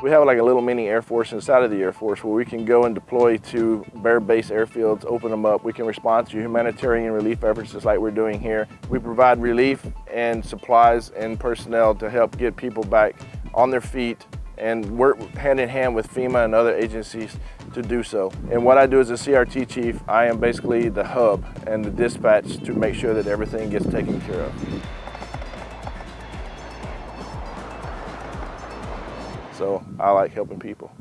We have like a little mini Air Force inside of the Air Force where we can go and deploy to bare Base airfields, open them up. We can respond to humanitarian relief efforts just like we're doing here. We provide relief and supplies and personnel to help get people back on their feet and work hand in hand with FEMA and other agencies to do so. And what I do as a CRT chief, I am basically the hub and the dispatch to make sure that everything gets taken care of. So I like helping people.